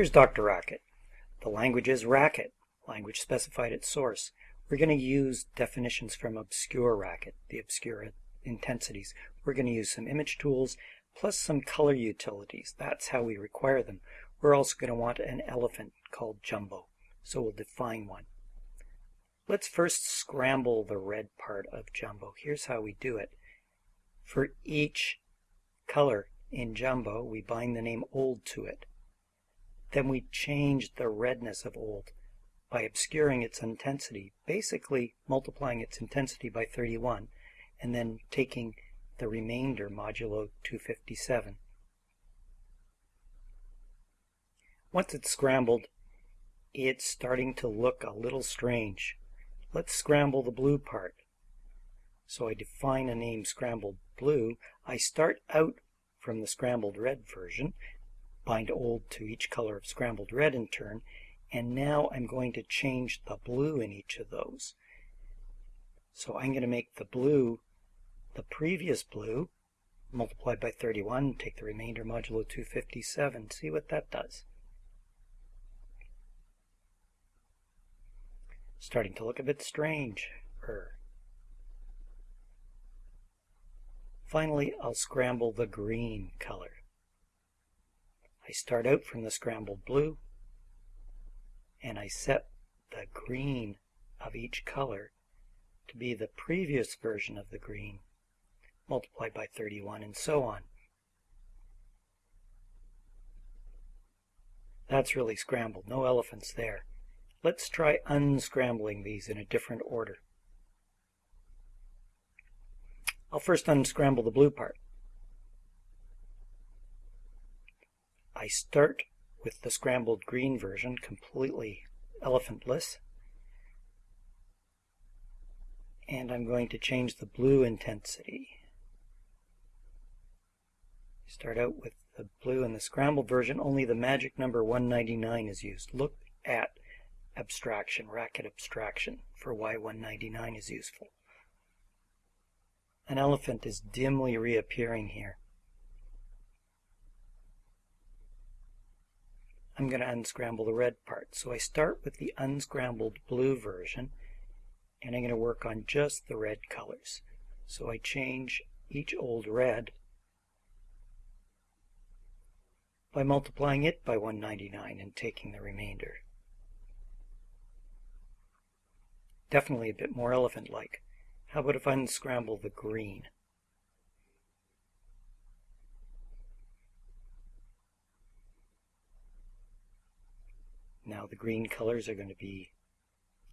Here's DrRacket. The language is Racket, language specified at source. We're going to use definitions from Obscure Racket, the obscure intensities. We're going to use some image tools plus some color utilities. That's how we require them. We're also going to want an elephant called Jumbo, so we'll define one. Let's first scramble the red part of Jumbo. Here's how we do it. For each color in Jumbo, we bind the name old to it. Then we change the redness of old by obscuring its intensity, basically multiplying its intensity by 31, and then taking the remainder modulo 257. Once it's scrambled, it's starting to look a little strange. Let's scramble the blue part. So I define a name scrambled blue. I start out from the scrambled red version, bind old to each color of scrambled red in turn, and now I'm going to change the blue in each of those. So I'm going to make the blue the previous blue multiplied by 31, take the remainder modulo 257, see what that does. Starting to look a bit strange. Er. Finally, I'll scramble the green color. I start out from the scrambled blue, and I set the green of each color to be the previous version of the green multiplied by 31, and so on. That's really scrambled, no elephants there. Let's try unscrambling these in a different order. I'll first unscramble the blue part. Start with the scrambled green version, completely elephantless. And I'm going to change the blue intensity. Start out with the blue in the scrambled version, only the magic number 199 is used. Look at abstraction, racket abstraction, for why 199 is useful. An elephant is dimly reappearing here. I'm going to unscramble the red part. So I start with the unscrambled blue version, and I'm going to work on just the red colors. So I change each old red by multiplying it by 199 and taking the remainder. Definitely a bit more elephant-like. How about if I unscramble the green? Now the green colors are going to be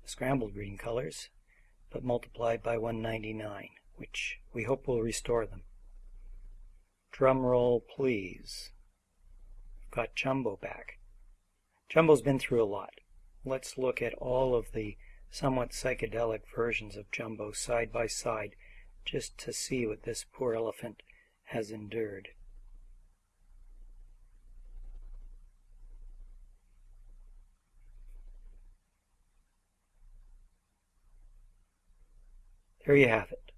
scrambled green colors, but multiplied by 199, which we hope will restore them. Drum roll, please got Jumbo back. Jumbo's been through a lot. Let's look at all of the somewhat psychedelic versions of Jumbo side by side just to see what this poor elephant has endured. There you have it.